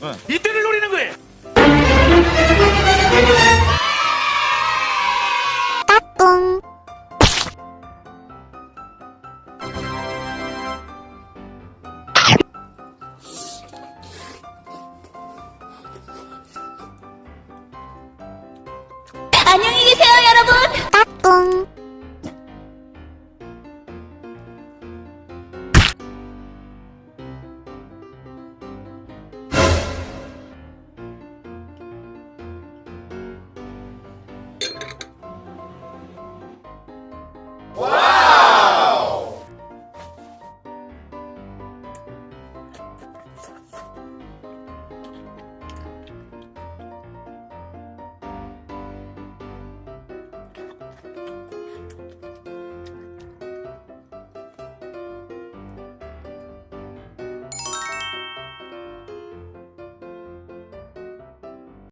네. 이때를 노리는 거예요.